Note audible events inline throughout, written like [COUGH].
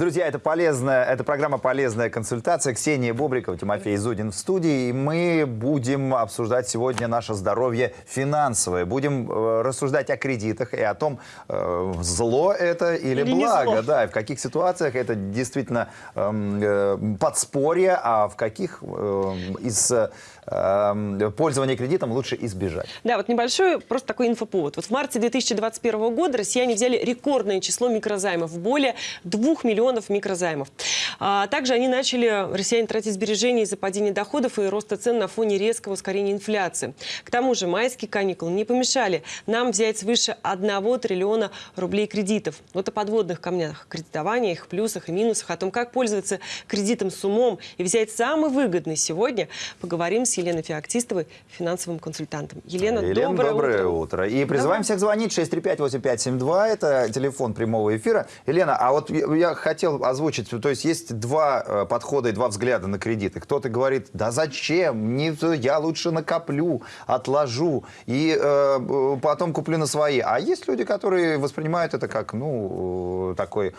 Друзья, это полезная, это программа «Полезная консультация». Ксения Бобрикова, Тимофей Зудин в студии. И мы будем обсуждать сегодня наше здоровье финансовое. Будем э, рассуждать о кредитах и о том, э, зло это или, Или благо. Да, и в каких ситуациях это действительно эм, э, подспорье, а в каких э, из э, э, пользования кредитом лучше избежать. Да, вот небольшой просто такой инфоповод. Вот в марте 2021 года россияне взяли рекордное число микрозаймов, более 2 миллионов микрозаймов. А также они начали, россияне, тратить сбережения из-за падения доходов и роста цен на фоне резкого ускорения инфляции. К тому же майские каникулы не помешали нам взять свыше 1 триллиона рублей кредитов. Вот о подводных камнях кредитования, их плюсах и минусах, о том, как пользоваться кредитом с умом и взять самый выгодный сегодня, поговорим с Еленой Феоктистовой, финансовым консультантом. Елена, Елена, доброе, утро. утро. И призываем всех звонить 635-8572, это телефон прямого эфира. Елена, а вот я хотел озвучить, то есть есть два э, подхода и два взгляда на кредиты. Кто-то говорит, да зачем, не, я лучше накоплю, отложу и э, э, потом куплю на свои. А есть люди, которые воспринимают это как, ну, э, такой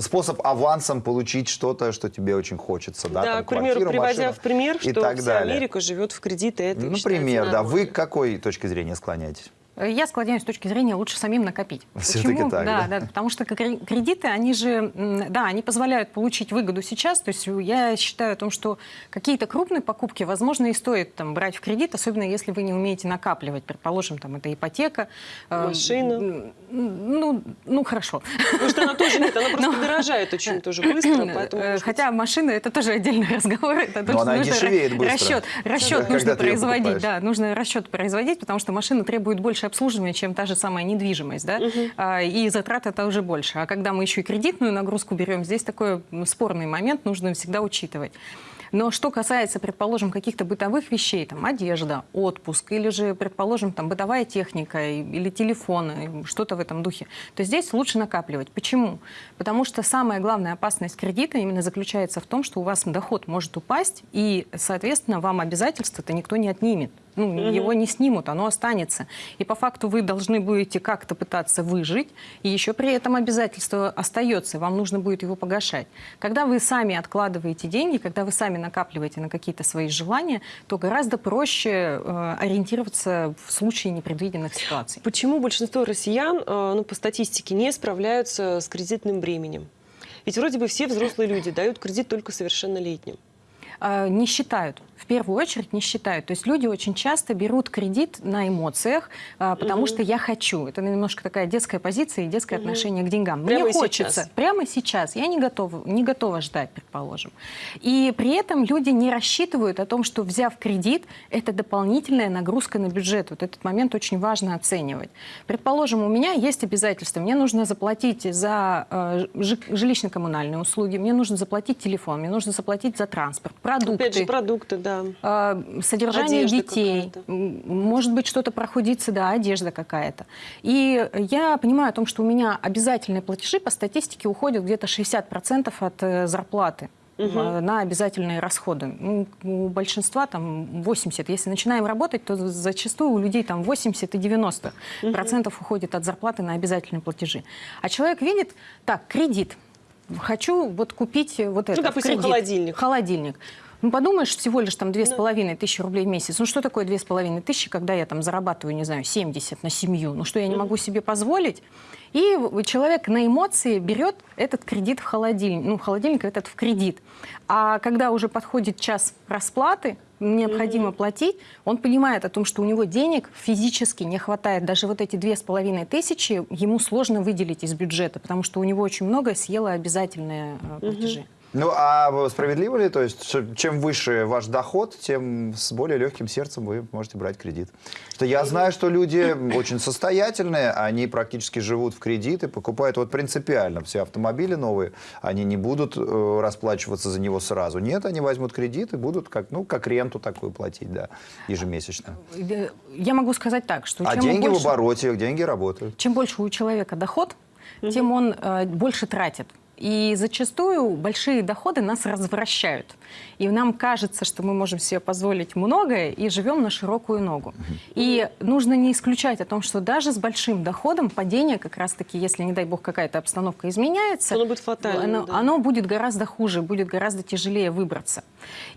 способ авансом получить что-то, что тебе очень хочется. Да, Да, там, к примеру, квартиру, приводя машину в пример, и что так вся далее. Америка живет в кредиты. Это Ну, Например, да. Вы нормально. к какой точке зрения склоняетесь? Я склоняюсь с точки зрения лучше самим накопить. Почему? так, да? да, потому что кре- кредиты, они же, да, они позволяют получить выгоду сейчас. То есть я считаю о том, что какие-то крупные покупки, возможно, и стоит там брать в кредит, особенно если вы не умеете накапливать. Предположим, там это ипотека. э, Машина. Ну, ну хорошо. Потому что она тоже нет, она просто [LAUGHS] дорожает очень тоже быстро. [CLEARS THROAT] Поэтому, Э, может Хотя машина это тоже отдельный [LAUGHS] разговор. Это Но тоже она дешевеет быстро. Расчет, расчет нужно производить, покупаешь. да, нужно расчет производить, потому что машина требует больше обслуживания, чем та же самая недвижимость, да, А, и затрат это уже больше. А когда мы еще и кредитную нагрузку берем, здесь такой спорный момент, нужно всегда учитывать. Но что касается, предположим, каких-то бытовых вещей, там, одежда, отпуск, или же, предположим, там, бытовая техника или телефоны, что-то в этом духе, то здесь лучше накапливать. Почему? Потому что самая главная опасность кредита именно заключается в том, что у вас доход может упасть, и, соответственно, вам обязательства-то никто не отнимет. Ну, его не снимут, оно останется. И по факту вы должны будете как-то пытаться выжить, и еще при этом обязательство остается, вам нужно будет его погашать. Когда вы сами откладываете деньги, когда вы сами накапливаете на какие-то свои желания, то гораздо проще э, ориентироваться в случае непредвиденных ситуаций. Почему большинство россиян, э, ну, по статистике, не справляются с кредитным бременем? Ведь вроде бы все взрослые люди дают кредит только совершеннолетним. Э, не считают. В первую очередь не считают. То есть люди очень часто берут кредит на эмоциях, э, потому что я хочу. Это немножко такая детская позиция и детское отношение к деньгам. Прямо Мне хочется. сейчас. Прямо сейчас. Я не готова, не готова ждать, предположим. И при этом люди не рассчитывают о том, что взяв кредит, это дополнительная нагрузка на бюджет. Вот этот момент очень важно оценивать. Предположим, у меня есть обязательства. Мне нужно заплатить за э, жи- жилищно-коммунальные услуги, мне нужно заплатить телефон, мне нужно заплатить за транспорт, продукты. Опять же, продукты, да. А, содержание Одежда детей, может быть, что-то проходится, да, одежда какая-то. И я понимаю о том, что у меня обязательные платежи по статистике уходят где-то 60% от э, зарплаты э, на обязательные расходы. Ну, у большинства там 80. Если начинаем работать, то зачастую у людей там 80 и 90 процентов уходит от зарплаты на обязательные платежи. А человек видит, так, кредит. Хочу вот купить вот это. Ну, допустим, кредит. холодильник. Холодильник. Ну, подумаешь, всего лишь там две с половиной тысячи рублей в месяц. Ну, что такое две с половиной тысячи, когда я там зарабатываю, не знаю, 70 на семью? Ну, что я не могу себе позволить? И человек на эмоции берет этот кредит в холодильник, ну, холодильник этот в кредит. А когда уже подходит час расплаты, необходимо платить, он понимает о том, что у него денег физически не хватает. Даже вот эти две с половиной тысячи ему сложно выделить из бюджета, потому что у него очень много съело обязательные э, платежи. Ну, а справедливо ли, то есть, чем выше ваш доход, тем с более легким сердцем вы можете брать кредит? Что я знаю, что люди очень состоятельные, они практически живут в кредиты, покупают вот принципиально все автомобили новые, они не будут э, расплачиваться за него сразу. Нет, они возьмут кредит и будут как, ну, как ренту такую платить, да, ежемесячно. Я могу сказать так, что А чем деньги больше, в обороте, деньги работают. чем больше у человека доход, тем он э, больше тратит. И зачастую большие доходы нас развращают. И нам кажется, что мы можем себе позволить многое и живем на широкую ногу. И нужно не исключать о том, что даже с большим доходом падение как раз-таки, если, не дай бог, какая-то обстановка изменяется, Оно будет фатальным, оно, да. оно будет гораздо хуже, будет гораздо тяжелее выбраться.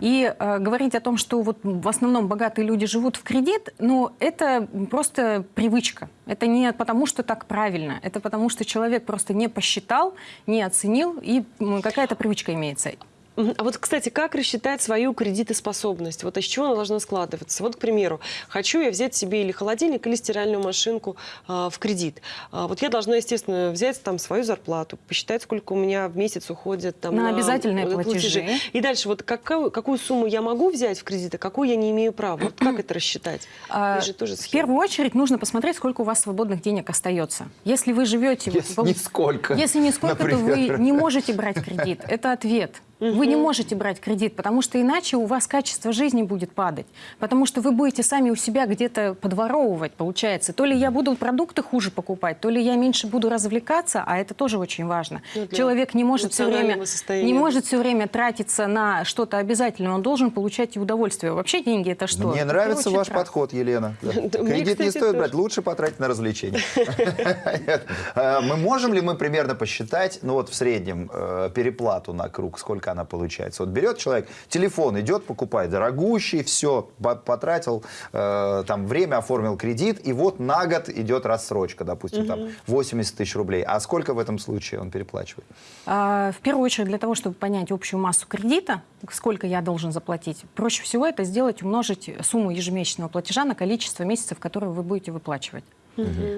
И э, говорить о том, что вот в основном богатые люди живут в кредит, ну, это просто привычка. Это не потому, что так правильно, это потому, что человек просто не посчитал, не оценил, и м, какая-то привычка имеется. А вот, кстати, как рассчитать свою кредитоспособность? Вот из чего она должна складываться? Вот, к примеру, хочу я взять себе или холодильник, или стиральную машинку а, в кредит. А, вот я должна, естественно, взять там свою зарплату, посчитать, сколько у меня в месяц уходит там, На обязательные вот платежи. И дальше, вот какую, какую сумму я могу взять в кредит, а какую я не имею права? Вот как это рассчитать? А, же тоже В первую очередь нужно посмотреть, сколько у вас свободных денег остается. Если вы живете... вот Если в- нисколько, Если нисколько, то вы например. не можете брать кредит. Это ответ. Вы не можете брать кредит, потому что иначе у вас качество жизни будет падать. Потому что вы будете сами у себя где-то подворовывать, получается. То ли я буду продукты хуже покупать, то ли я меньше буду развлекаться, а это тоже очень важно. Ну, Человек не может все время, состояния. не может все время тратиться на что-то обязательное, он должен получать и удовольствие. Вообще деньги это что? Мне Это, нравится ваш очередь, подход, Елена. [LAUGHS] Кредит не стоит брать, лучше потратить на развлечения. [LAUGHS] Нет. А, Мы можем ли мы примерно посчитать, ну вот в среднем, э, переплату на круг, сколько она получается? Вот берет человек, телефон идет, покупает дорогущий, все, потратил, э, там время оформил кредит, и вот на год идет рассрочка, допустим, там 80 тысяч рублей. А сколько в этом случае он переплачивает? А, В первую очередь, для того, чтобы понять общую массу кредита, сколько я должен заплатить, проще всего это сделать, умножить сумму ежемесячного платежа на количество месяцев, которые вы будете выплачивать.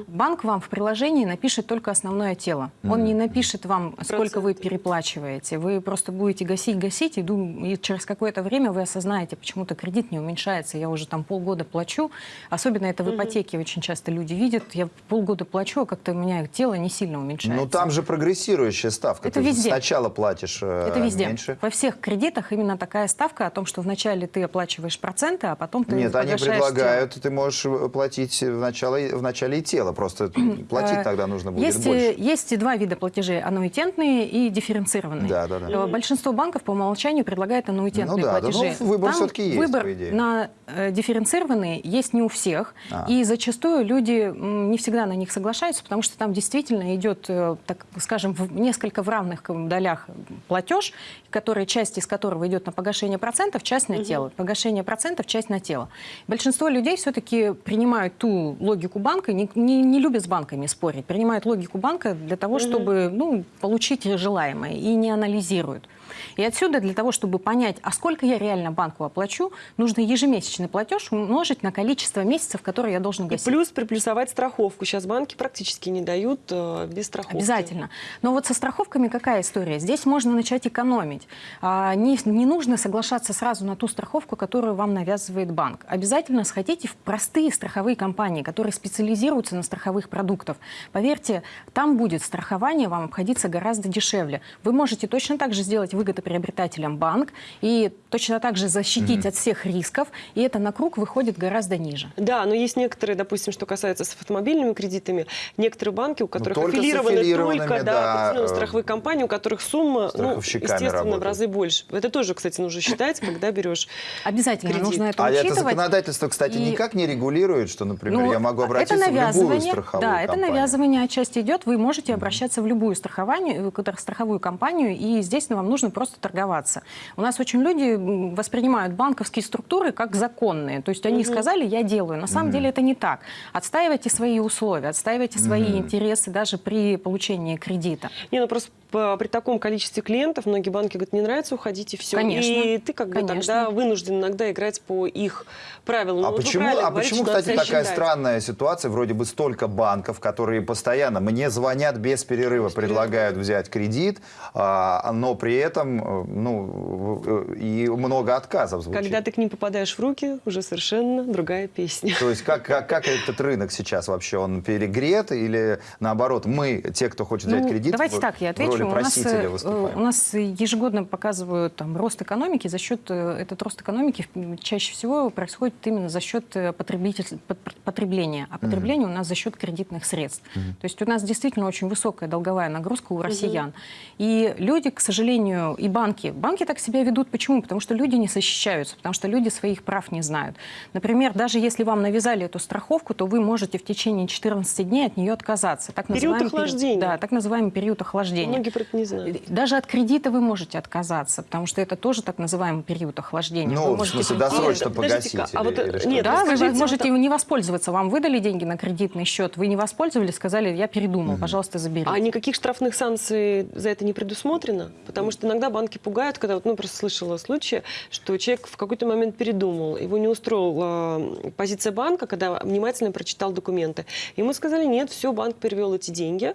Банк вам в приложении напишет только основное тело. Он не напишет вам, сколько вы Проценты. переплачиваете. Вы просто будете гасить, гасить, и, дум- и через какое-то время вы осознаете, почему-то кредит не уменьшается. Я уже там полгода плачу. Особенно это в ипотеке очень часто люди видят. Я полгода плачу, а как-то у меня тело не сильно уменьшается. Ну там же прогрессирующая ставка. Это Ты везде. сначала платишь э, Это везде. меньше. Во всех кредитах именно такая ставка о том, что вначале ты оплачиваешь проценты, а потом ты Нет, они предлагают, ты можешь э, платить в начале, в начале и тело. Просто [CLEARS THROAT] платить Э, тогда нужно будет есть, больше. есть два вида платежей, аннуитетные и дифференцированные. Да, да, да. Э, Большинство банков по умолчанию предлагает аннуитетные Ну да, да, платежи. ну, выбор Там всё-таки есть, Выбор по идее. на э, дифференцированные есть не у всех. А. И зачастую люди не всегда на них соглашаются, потому что там действительно идет, так скажем, в несколько в равных долях платеж, который, часть из которого идет на погашение процентов, часть на тело. Погашение процентов, часть на тело. Большинство людей все-таки принимают ту логику банка, не, не, не любят с банками спорить, принимают логику банка для того, чтобы ну, получить желаемое, и не анализируют. И отсюда для того, чтобы понять, а сколько я реально банку оплачу, нужно ежемесячный платеж умножить на количество месяцев, которые я должен И гасить. плюс приплюсовать страховку. Сейчас банки практически не дают э, без страховки. Обязательно. Но вот со страховками какая история? Здесь можно начать экономить. А, не, не нужно соглашаться сразу на ту страховку, которую вам навязывает банк. Обязательно сходите в простые страховые компании, которые специализируются на страховых продуктах. Поверьте, там будет страхование вам обходиться гораздо дешевле. Вы можете точно так же сделать выгодоприобретателем банк и точно так же защитить от всех рисков, и это на круг выходит гораздо ниже. Да, но есть некоторые, допустим, что касается с автомобильными кредитами, некоторые банки, у которых только с аффилированы только да, да, определенные э, страховые компании, у которых сумма, ну, естественно, в работают. разы больше. Это тоже, кстати, нужно считать, когда берешь Обязательно Кредит. нужно это А это учитывать. законодательство, кстати, И- никак не регулирует, что, например, Ну, я могу это обратиться в любую навязывание, Да, это компанию. навязывание отчасти идет. Вы можете обращаться в любую страхованию, э, страховую компанию, и здесь вам нужно просто торговаться. У нас очень люди воспринимают банковские структуры как законные. То есть они сказали, я делаю. На самом деле это не так. Отстаивайте свои условия, отстаивайте свои интересы даже при получении кредита. Не, ну просто при таком количестве клиентов многие банки говорят, не нравится, уходите, все. Конечно, И ты как бы конечно. тогда вынужден иногда играть по их правилам. А Ну, вот почему, а говорите, почему, кстати, такая считать. странная ситуация? Вроде бы столько банков, которые постоянно мне звонят без перерыва, предлагают взять кредит, а, но при этом э, ну, э, и много отказов звучит. Когда ты к ним попадаешь в руки, уже совершенно другая песня. То есть как, как, как этот рынок сейчас вообще? Он перегрет или наоборот, мы, те, кто хочет взять Ну, кредит, давайте в- так, я отвечу. У нас, э, выступаем. у нас ежегодно показывают там, рост экономики. За счет, э, этот рост экономики чаще всего происходит именно за счет э, потребитель- пот- потребления. А потребление у нас за счет кредитных средств. То есть у нас действительно очень высокая долговая нагрузка у россиян. И люди, к сожалению, и банки. Банки так себя ведут. Почему? Потому что люди не защищаются, потому что люди своих прав не знают. Например, даже если вам навязали эту страховку, то вы можете в течение 14 дней от нее отказаться. Так Период охлаждения. Да, так называемый период охлаждения. Многие про это не знают. Даже от кредита вы можете отказаться, потому что это тоже так называемый период охлаждения. Ну, Вы в смысле, досрочно Нет, погасить а или- вот, или что? нет, Да, вы можете вот- не воспользоваться. Вам выдали деньги на кредитный счет, вы не воспользовались, сказали, я передумал, пожалуйста, заберите. А никаких штрафных санкций за это не предусмотрено? Потому что иногда банки пугают, когда, вот, ну, просто слышала случаи, что человек в какой-то момент передумал, его не устроила э, позиция банка, когда внимательно прочитал документы. Ему сказали, нет, все, банк перевел эти деньги.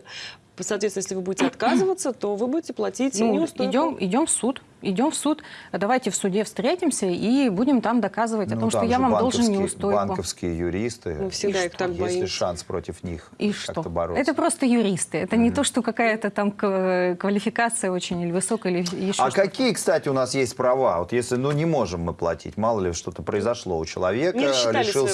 Соответственно, если вы будете отказываться, то вы будете платить Ну, неустойку. идем, идем в суд. Идем в суд, давайте в суде встретимся и будем там доказывать о Ну, том, что я вам должен неустойку. Банковские юристы. Мы всегда И их так Есть ли шанс против них И как-то что? бороться? Это просто юристы. Это не то, что какая-то там квалификация очень или высокая, или еще А какие, кстати, у нас есть права? Вот если, ну, не можем мы платить, мало ли что-то произошло у человека,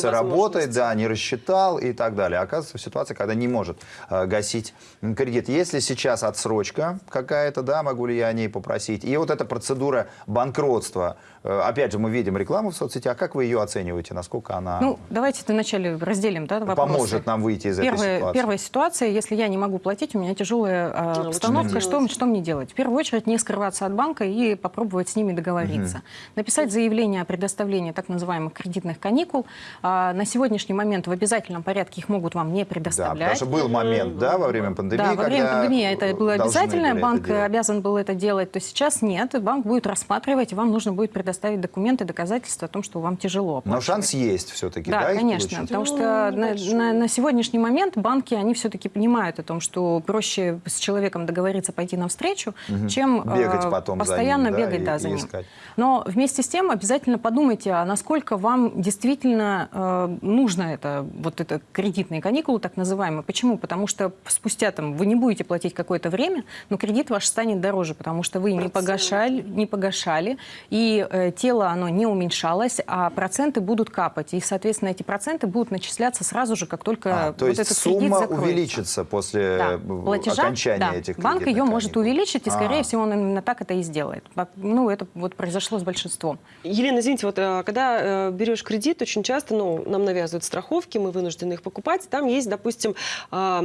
работы, возможности. да, не рассчитал и так далее. Оказывается, в ситуации, когда не может э, гасить кредит. Если сейчас отсрочка какая-то, да, могу ли я о ней попросить? И вот эта процедура банкротства, э, опять же, мы видим рекламу в соцсетях, как вы ее оцениваете, насколько она Ну, давайте вначале разделим да, вопросы. поможет нам выйти из этой Первая, ситуации? первая ситуация, если я не могу платить, у меня тяжелая а, что обстановка, что, делать? что мне делать? В первую очередь не скрываться от банка и попробовать с ними договориться. Написать заявление о предоставлении так называемых кредитных каникул. А, на сегодняшний момент в обязательном порядке их могут вам не Да, потому предоставлять. что был момент, да, во время пандемии, Да, во время пандемии это было обязательно, банк обязан был это делать, то сейчас нет, банк будет рассматривать, и вам нужно будет предоставить документы, доказательства о том, что вам тяжело. Но оплачивать. шанс есть все-таки, да, Да, конечно, получить? потому Ну, что на, небольшой. на- на сегодняшний момент банки, они все-таки понимают о том, что проще с человеком договориться пойти навстречу, чем Бегать э, потом за постоянно ним, да, бегать и- да, и за ним. искать. Но вместе с тем обязательно подумайте, а насколько вам действительно э, нужно это, вот это кредитные каникулы, так называемые. Почему? Потому что спустя там вы не будете платить какое-то время, но кредит ваш станет дороже, потому что вы не погашали, не погашали, и э, тело оно не уменьшалось, а проценты будут капать. И, соответственно, эти проценты будут начисляться сразу же, как только А, то вот есть этот кредит сумма закроется. увеличится после Да, э, платежа, окончания да. этих Банк ее кредитных может каникул. увеличить, и, скорее А. всего, он именно так это и сделает. Ну, это вот произошло с большинством. Елена, извините, вот э, когда э, берешь кредит, очень часто, ну, нам навязывают страховки, мы вынуждены их покупать. Там есть, допустим, а,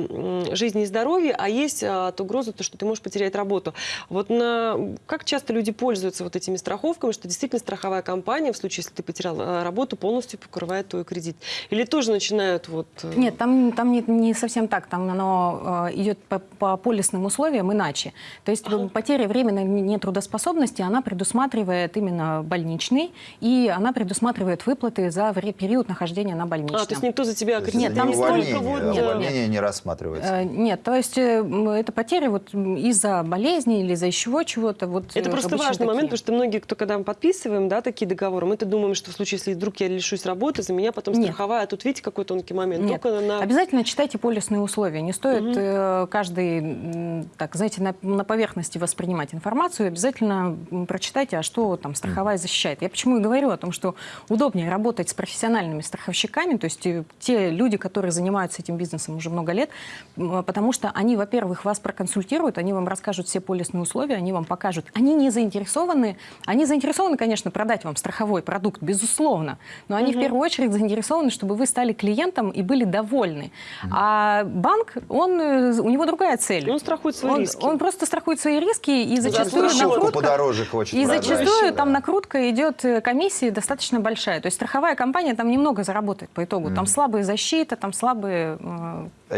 жизнь и здоровье, а есть а, от угрозы, то, что ты можешь потерять работу. Вот на, как часто люди пользуются вот этими страховками, что действительно страховая компания, в случае, если ты потерял э, работу, полностью покрывает твой кредит? Или тоже начинают вот... э, Нет, там, там не, не совсем так. Там оно э, идет по, по полисным условиям иначе. То есть э, потеря временной не- нетрудоспособности, она предусматривает именно больничный, и она предусматривает выплаты за период нахождения на больничном. А, то есть никто за тебя То есть Нет, там не столько вот... э, увольнение не рассматривается. Нет, то есть это потери вот из-за болезни или из-за еще чего-то. Вот, Это просто обычно важный момент, такие. потому что многие, кто когда мы подписываем да, такие договоры, мы-то думаем, что в случае, если вдруг я лишусь работы, за меня потом Нет. страховая. А тут видите, какой тонкий момент. Нет. Только на... Обязательно читайте полисные условия. Не стоит э, каждый, так, знаете, на, на поверхности воспринимать информацию. Обязательно прочитайте, а что там страховая защищает. Я почему и говорю о том, что удобнее работать с профессиональными страховщиками, то есть э, те люди, которые занимаются этим бизнесом уже много лет, потому что они, во-первых, вас проконсультируют, они вам расскажут все полисные условия, они вам покажут. Они не заинтересованы, они заинтересованы, конечно, продать вам страховой продукт, безусловно, но они в первую очередь заинтересованы, чтобы вы стали клиентом и были довольны. А банк, он, э, у него другая цель. Он страхует свои он, риски. он просто страхует свои риски, и За зачастую страховку накрутка... подороже хочет И продать. зачастую Да. там накрутка идет э, комиссии достаточно большая. То есть страховая компания там немного заработает по итогу. Там слабая защита, там слабые...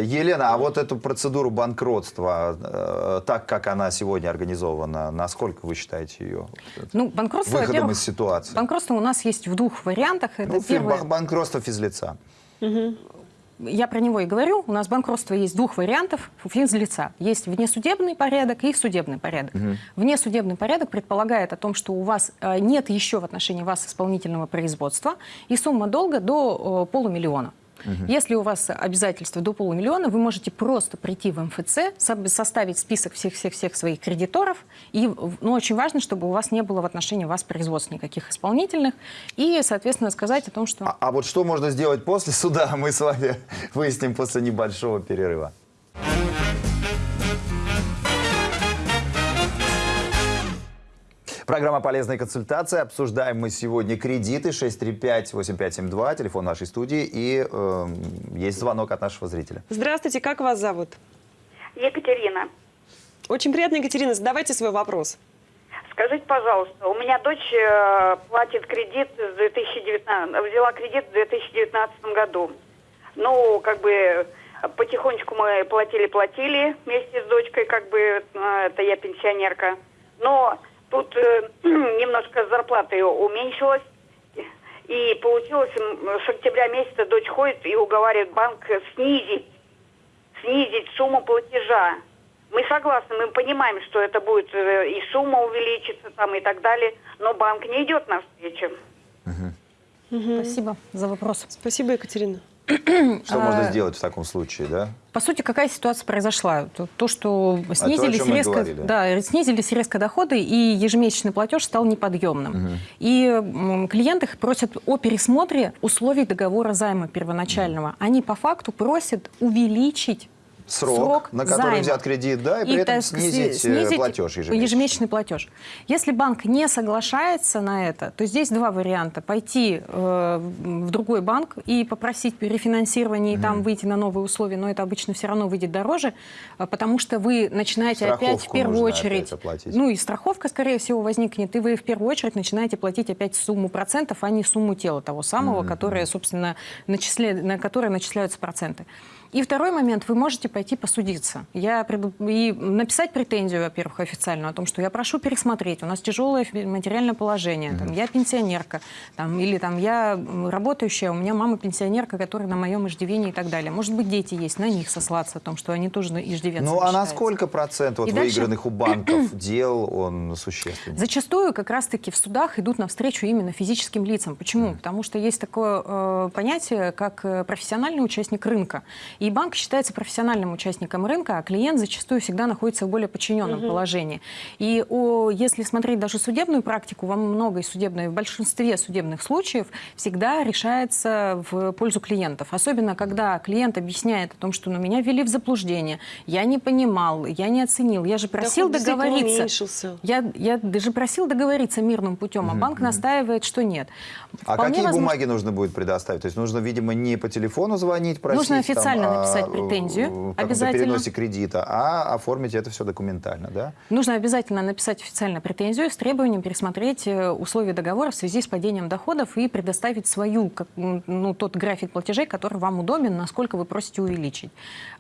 Елена, а вот эту процедуру банкротства, э, так как она сегодня организована, насколько вы считаете ее Ну, банкротство, выходом из ситуации? банкротство у нас есть в двух вариантах. Это Ну, первое- бан- банкротство физлица. Я про него и говорю. У нас банкротство есть двух вариантов физлица. Есть внесудебный порядок и судебный порядок. Внесудебный порядок предполагает о том, что у вас э, нет еще в отношении вас исполнительного производства, и сумма долга до э, полумиллиона. Если у вас обязательства до полумиллиона, вы можете просто прийти в МФЦ, со- составить список всех-всех-всех своих кредиторов. И ну, очень важно, чтобы у вас не было в отношении вас производств никаких исполнительных. И, соответственно, сказать о том, что... А, а вот что можно сделать после суда, мы с вами [LAUGHS] выясним после небольшого перерыва. Программа «Полезная консультация». Обсуждаем мы сегодня кредиты 635-8572, телефон нашей студии. И э, есть звонок от нашего зрителя. Здравствуйте, как вас зовут? Екатерина, Очень приятно, Екатерина, задавайте свой вопрос. скажите, пожалуйста, у меня дочь э, платит кредит с 2019, взяла кредит в 2019 году. Ну, как бы потихонечку мы платили-платили вместе с дочкой, как бы э, это я пенсионерка. Но тут э, [CLEARS THROAT] немножко зарплата ее уменьшилась. И получилось, с октября месяца дочь ходит и уговаривает банк снизить снизить сумму платежа. Мы согласны, мы понимаем, что это будет э, и сумма увеличится там и так далее, но банк не идет навстречу. Спасибо за вопрос. Спасибо, Екатерина. [CLEARS THROAT] Что можно А, сделать в таком случае, да? По сути, какая ситуация произошла? То, то, что снизились, чем мы резко, говорили. да, снизились резко доходы, и ежемесячный платеж стал неподъемным. И м, клиенты просят о пересмотре условий договора займа первоначального. Они по факту просят увеличить Срок, на который займа. взят кредит, да, и при этом снизить, снизить э, платеж ежемесячный. ежемесячный платеж. Если банк не соглашается на это, то здесь два варианта. Пойти э, в другой банк и попросить перефинансирования и там выйти на новые условия, но это обычно все равно выйдет дороже, э, потому что вы начинаете опять в Страховку первую очередь... Ну и страховка, скорее всего, возникнет, и вы в первую очередь начинаете платить опять сумму процентов, а не сумму тела того самого, которое, собственно, начисля... на которое начисляются проценты. И второй момент, вы можете пойти посудиться. Я пред- И написать претензию, во-первых, официально о том, что я прошу пересмотреть, у нас тяжелое материальное положение, там, я пенсионерка, там, или там, я работающая, у меня мама пенсионерка, которая на моем иждивении и так далее. Может быть, дети есть, на них сослаться о том, что они тоже иждивенцы. Ну, а на сколько процентов И от дальше- выигранных у банков [CLEARS THROAT] дел он существенный? Зачастую как раз-таки в судах идут навстречу именно физическим лицам. Почему? Потому что есть такое э, понятие, как э, профессиональный участник рынка. И банк считается профессиональным участником рынка, а клиент зачастую всегда находится в более подчиненном положении. И о, если смотреть даже судебную практику, во многой судебной, в большинстве судебных случаев всегда решается в пользу клиентов. Особенно, когда клиент объясняет о том, что ну, меня ввели в заблуждение, я не понимал, я не оценил, я же просил Доход договориться. уменьшился. Я, я даже просил договориться мирным путем, а банк настаивает, что нет. А Вполне какие возможно- бумаги нужно будет предоставить? То есть нужно, видимо, не по телефону звонить, просить, Нужно официально там, написать претензию, каком-то переносе кредита, а оформить это все документально, да? Нужно обязательно написать официально претензию с требованием пересмотреть э, условия договора в связи с падением доходов и предоставить свою, как, ну, тот график платежей, который вам удобен, насколько вы просите увеличить.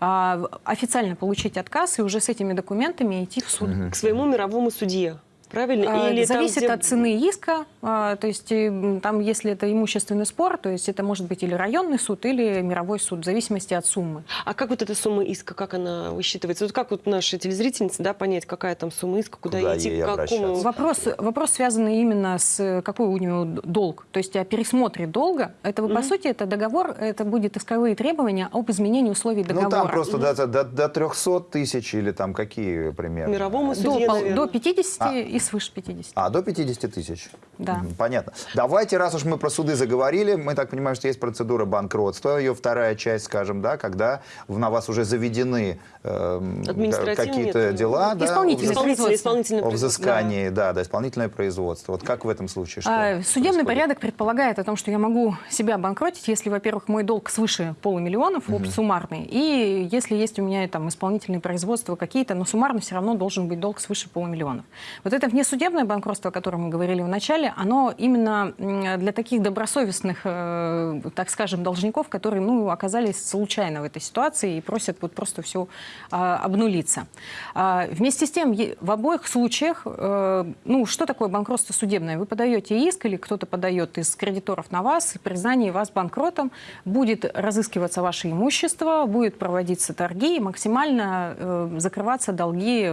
А, официально получить отказ и уже с этими документами идти в суд. К своему мировому судье. Правильно? А, Или там, Зависит где- от цены иска. а, То есть э, там, если это имущественный спор, то есть это может быть или районный суд, или мировой суд, в зависимости от суммы. А как вот эта сумма иска, как она высчитывается? Вот как вот наши телезрительницы, да, понять, какая там сумма иска, куда, Куда идти, к какому... Вопрос, вопрос связанный именно с какой у него долг. То есть о пересмотре долга. Это, по сути, это договор, это будет исковые требования об изменении условий договора. Ну, там просто до, до, до 300 тысяч или там какие примерно? Мировому до, судье, пол- наверное. до 50 А. и свыше 50. А, до 50 тысяч? Да. Понятно. Давайте, раз уж мы про суды заговорили, мы так понимаем, что есть процедура банкротства, ее вторая часть, скажем, да, когда на вас уже заведены Административные какие-то дела, да, Исполнительное, производство. исполнительное о производство, взыскании, да. да, исполнительное производство. Вот как в этом случае? Что А, Судебный происходит? порядок предполагает о том, что я могу себя обанкротить, если, во-первых, мой долг свыше полумиллиона, mm суммарный, и если есть у меня там исполнительные производства какие-то, но суммарно все равно должен быть долг свыше полумиллионов. Вот это внесудебное банкротство, о котором мы говорили в начале, оно именно для таких добросовестных, э, так скажем, должников, которые ну, оказались случайно в этой ситуации и просят вот просто все обнулиться. А, вместе с тем, в обоих случаях, э, ну, что такое банкротство судебное? Вы подаете иск или кто-то подает из кредиторов на вас, признание вас банкротом, будет разыскиваться ваше имущество, будет проводиться торги и максимально э, закрываться долги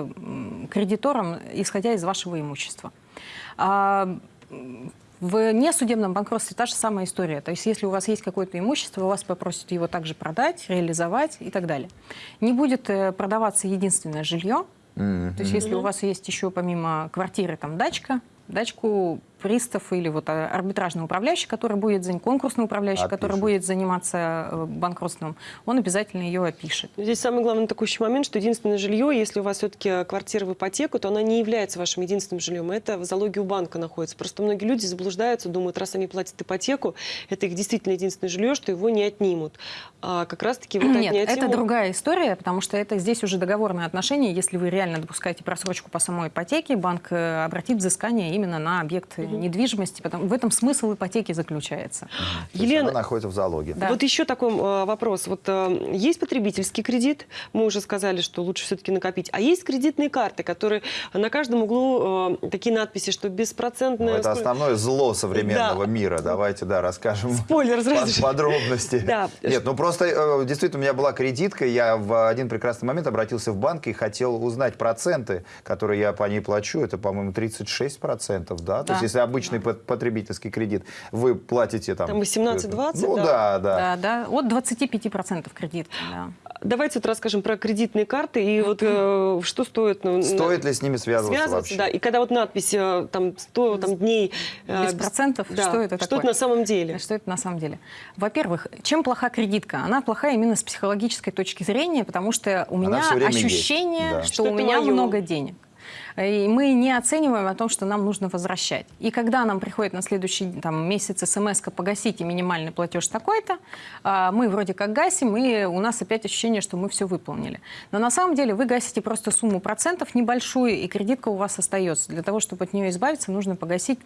кредиторам, исходя из вашего имущества. А, В несудебном банкротстве та же самая история. То есть если у вас есть какое-то имущество, вас попросят его также продать, реализовать и так далее. Не будет э, продаваться единственное жилье. То есть если у вас есть еще помимо квартиры там дачка, дачку пристав или вот а, арбитражный управляющий, который будет, конкурсный управляющий, который Опишет. будет заниматься э, банкротством, он обязательно ее опишет. Здесь самый главный текущий момент, что единственное жилье, если у вас все-таки квартира в ипотеку, то она не является вашим единственным жильем. Это в залоге у банка находится. Просто многие люди заблуждаются, думают, раз они платят ипотеку, это их действительно единственное жилье, что его не отнимут. А как раз-таки вот Нет, отнять это его- другая история, потому что это здесь уже договорные отношения. Если вы реально допускаете просрочку по самой ипотеке, банк э, обратит взыскание именно на объект недвижимости. Потому, в этом смысл ипотеки заключается. То Елена, она находится в залоге. Да. Вот еще такой э, вопрос. Вот э, есть потребительский кредит, мы уже сказали, что лучше все-таки накопить, а есть кредитные карты, которые на каждом углу э, такие надписи, что Ну, беспроцентная... это основное зло современного Да. мира. Давайте, да, расскажем Спойлер сразу подробности. Да. Нет, ну просто э, действительно у меня была кредитка, я в один прекрасный момент обратился в банк и хотел узнать проценты, которые я по ней плачу. Это, по-моему, 36%, да? То Да. есть если обычный пот- потребительский кредит, вы платите там... Там 18-20, Ну да. да, да. Да, да, от 25% кредит. Да. Давайте вот расскажем про кредитные карты и вот э, что стоит... ну, Стоит ли с ними связываться, связываться, вообще? да. И когда вот надпись э, там 100 там, дней... э, Без процентов? да. Что это Что такое? это на самом деле? Что это на самом деле? Во-первых, чем плоха кредитка? Она плохая именно с психологической точки зрения, потому что у меня ощущение, да. что, Что у меня моё. много денег. И мы не оцениваем о том, что нам нужно возвращать. И когда нам приходит на следующий там, месяц смс погасите минимальный платеж такой-то, а, мы вроде как гасим, и у нас опять ощущение, что мы все выполнили. Но на самом деле вы гасите просто сумму процентов небольшую, и кредитка у вас остается. Для того, чтобы от нее избавиться, нужно погасить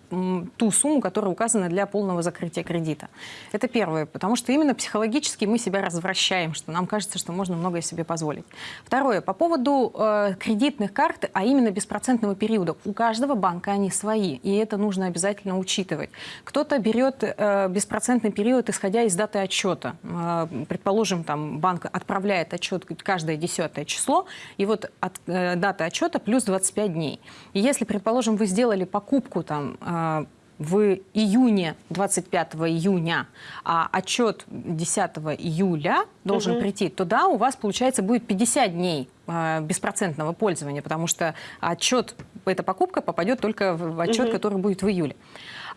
ту сумму, которая указана для полного закрытия кредита. Это первое, потому что именно психологически мы себя развращаем, что нам кажется, что можно многое себе позволить. Второе, по поводу э, кредитных карт, а именно беспроцентного периода. У каждого банка они свои, и это нужно обязательно учитывать. Кто-то берет э, беспроцентный период, исходя из даты отчета. Э, предположим, там банк отправляет отчет каждое десятое число, и вот от э, даты отчета плюс 25 дней. И если, предположим, вы сделали покупку там э, в июне, 25 июня, а отчет 10 июля должен прийти, то да, у вас, получается, будет 50 дней э, беспроцентного пользования, потому что отчет, эта покупка попадет только в в отчет, который будет в июле.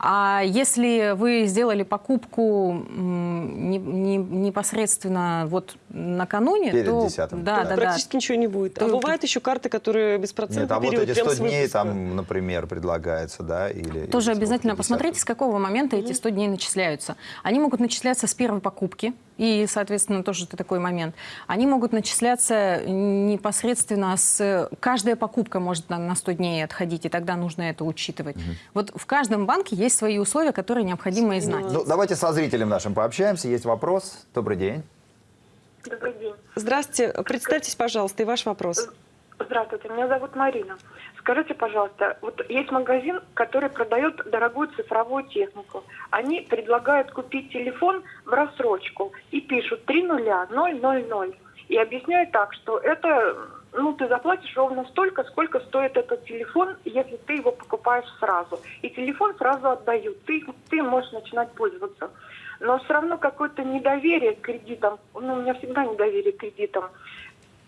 А если вы сделали покупку не- не- непосредственно вот накануне, Перед то 10-м. да, да, да, Практически ничего не будет. А То- бывают еще карты, которые беспроцентный Нет, а вот период, эти прям 100 с дней там, например, предлагается, да? Или, Тоже или обязательно сколько, 50? посмотрите, с какого момента эти 100 дней начисляются. Они могут начисляться с первой покупки, и, соответственно, тоже это такой момент. Они могут начисляться непосредственно с... Каждая покупка может на, на 100 дней отходить, и тогда нужно это учитывать. Вот в каждом банке есть свои условия, которые необходимо знать. Ну, давайте со зрителем нашим пообщаемся. Есть вопрос. Добрый день. Добрый день. Здравствуйте. Представьтесь, пожалуйста, и ваш вопрос. Здравствуйте, меня зовут Марина. Скажите, пожалуйста, вот есть магазин, который продает дорогую цифровую технику. Они предлагают купить телефон в рассрочку и пишут 3 нуля, 0, 0, 0. И объясняют так, что это, ну, ты заплатишь ровно столько, сколько стоит этот телефон, если ты его покупаешь сразу. И телефон сразу отдают, ты, ты можешь начинать пользоваться. Но все равно какое-то недоверие к кредитам, ну, у меня всегда недоверие к кредитам.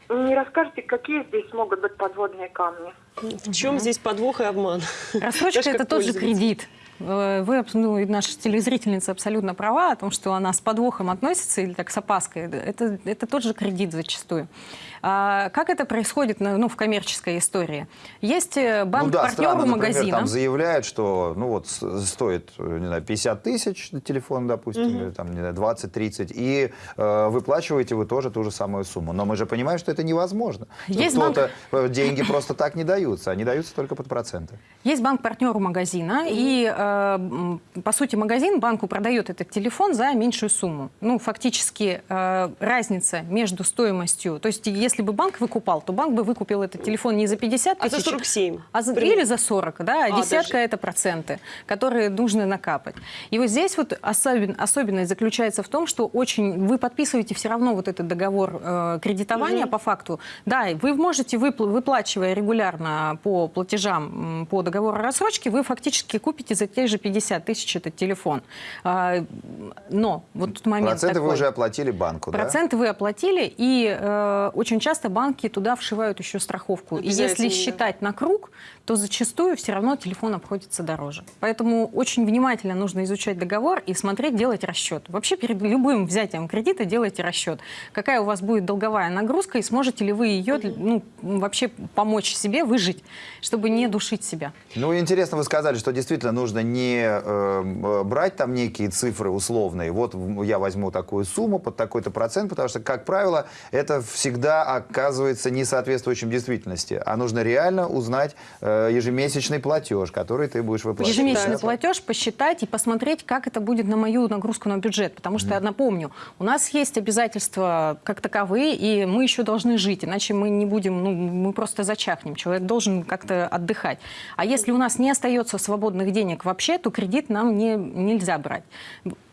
Не расскажете, какие здесь могут быть подводные камни? В чем здесь подвох и обман? Рассрочка это тот же кредит. Э, Вы, ну, и наша телезрительница абсолютно права о том, что она с подвохом относится или так с опаской. Это, это тот же кредит зачастую. А как это происходит на- ну, в коммерческой истории? Есть э, ну да, банк-партнер магазина. там заявляют, что ну вот стоит, не знаю, 50 тысяч телефон, допустим, или там, не знаю, 20-30, и э, выплачиваете вы тоже ту же самую сумму. Но мы же понимаем, что это невозможно. Есть банк- Кто-то деньги просто так не даются, они даются только под проценты. Есть банк-партнер у магазина, и, э, по сути, магазин банку продает этот телефон за меньшую сумму. Ну, фактически, э, разница между стоимостью... То есть, если бы банк выкупал, то банк бы выкупил этот телефон не за 50 А тысяч, за 47? а за- или за 40, да, а, А, десятка даже. это проценты, которые нужно накапать. И вот здесь вот особен- особенность заключается в том, что очень вы подписываете все равно вот этот договор э, кредитования по факту. Да, вы можете, выпл- выплачивая регулярно по платежам по договору о рассрочке, вы фактически купите за те же 50 тысяч этот телефон. А, Но вот тут момент Проценты вы такой. уже оплатили банку, да? Проценты вы оплатили, и э, очень часто банки туда вшивают еще страховку. И если да. считать на круг, то зачастую все равно телефон обходится дороже. Поэтому очень внимательно нужно изучать договор и смотреть, делать расчет. Вообще перед любым взятием кредита делайте расчет. Какая у вас будет долговая нагрузка, и сможете ли вы ее ну, вообще помочь себе выжить, чтобы не душить себя. Ну, интересно, вы сказали, что действительно нужно не э, э, брать там некие цифры условные. Вот я возьму такую сумму под такой-то процент, потому что, как правило, это всегда оказывается не соответствующим действительности. А нужно реально узнать э, ежемесячный платеж, который ты будешь выплачивать. Ежемесячный Да? платеж посчитать и посмотреть, как это будет на мою нагрузку на бюджет. Потому что, я напомню, у нас есть обязательства как таковые, и мы еще должны жить, иначе мы не будем, ну, мы просто зачахнем. Человек должен как-то отдыхать. А если у нас не остается свободных денег вообще, то кредит нам не, нельзя брать.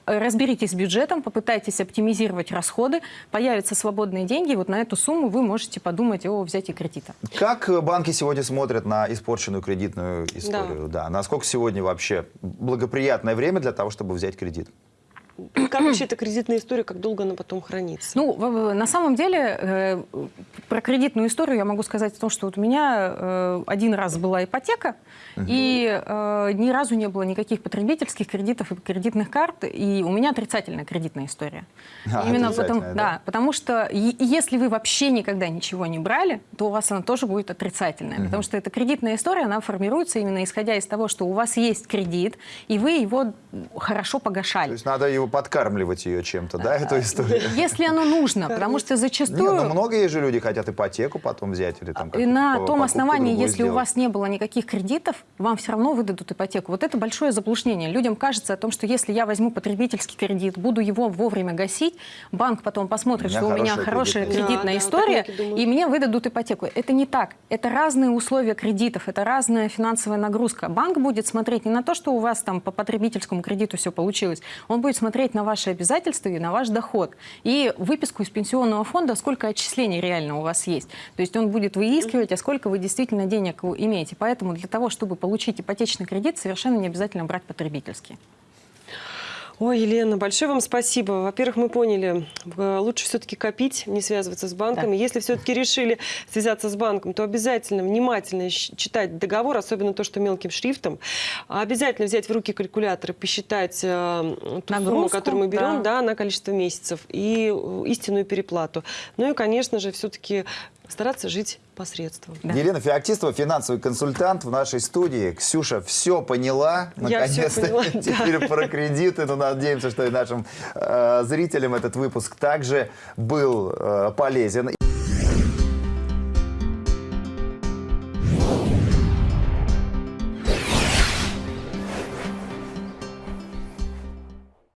Разберитесь с бюджетом, попытайтесь оптимизировать расходы, появятся свободные деньги, и вот на эту сумму вы можете подумать о взятии кредита. Как банки сегодня смотрят на испорченную кредитную историю? Да. Насколько сегодня вообще благоприятное время для того, чтобы взять кредит? Как вообще эта кредитная история, как долго она потом хранится? Ну, на самом деле, э, про кредитную историю я могу сказать о том, что вот у меня э, один раз была ипотека, и э, ни разу не было никаких потребительских кредитов и кредитных карт, и у меня отрицательная кредитная история. А, Именно потому, да? да, потому что если вы вообще никогда ничего не брали, то у вас она тоже будет отрицательная, потому что эта кредитная история, она формируется именно исходя из того, что у вас есть кредит, и вы его хорошо погашали. То есть надо его подкармливать ее чем-то, да, эту историю? Если оно нужно, потому что Не, зачастую... ну много есть же люди хотят ипотеку потом взять или там И как-то на том основании, если у сделать. вас не было никаких кредитов, вам все равно выдадут ипотеку. Вот это большое заблуждение. Людям кажется о том, что если я возьму потребительский кредит, буду его вовремя гасить, банк потом посмотрит, У что у меня хорошая кредитная кредитная история. Да, да, многие и мне выдадут ипотеку. Это не так. Это разные условия кредитов, это разная финансовая нагрузка. Банк будет смотреть не на то, что у вас там по потребительскому кредиту все получилось, он будет смотреть на ваши обязательства и на ваш доход. И выписку из пенсионного фонда, сколько отчислений реально у вас есть. То есть он будет выискивать, а сколько вы действительно денег имеете. Поэтому для того, чтобы получить ипотечный кредит, совершенно не обязательно брать потребительский. Ой, Елена, большое вам спасибо. Во-первых, мы поняли, э, лучше все-таки копить, не связываться с банками. Если все-таки решили связаться с банком, то обязательно внимательно читать договор, особенно то, что мелким шрифтом. Обязательно взять в руки калькулятор и посчитать э, ту сумму, Нагрузку, которую мы берем, да. да, на количество месяцев и э, истинную переплату. Ну и, конечно же, все-таки стараться жить посредством. Да. Елена Феоктистова, финансовый консультант в нашей студии. Ксюша все поняла. Наконец-то поняла, [LAUGHS] да. теперь про кредиты. Но надеемся, что и нашим э, зрителям этот выпуск также был э, полезен.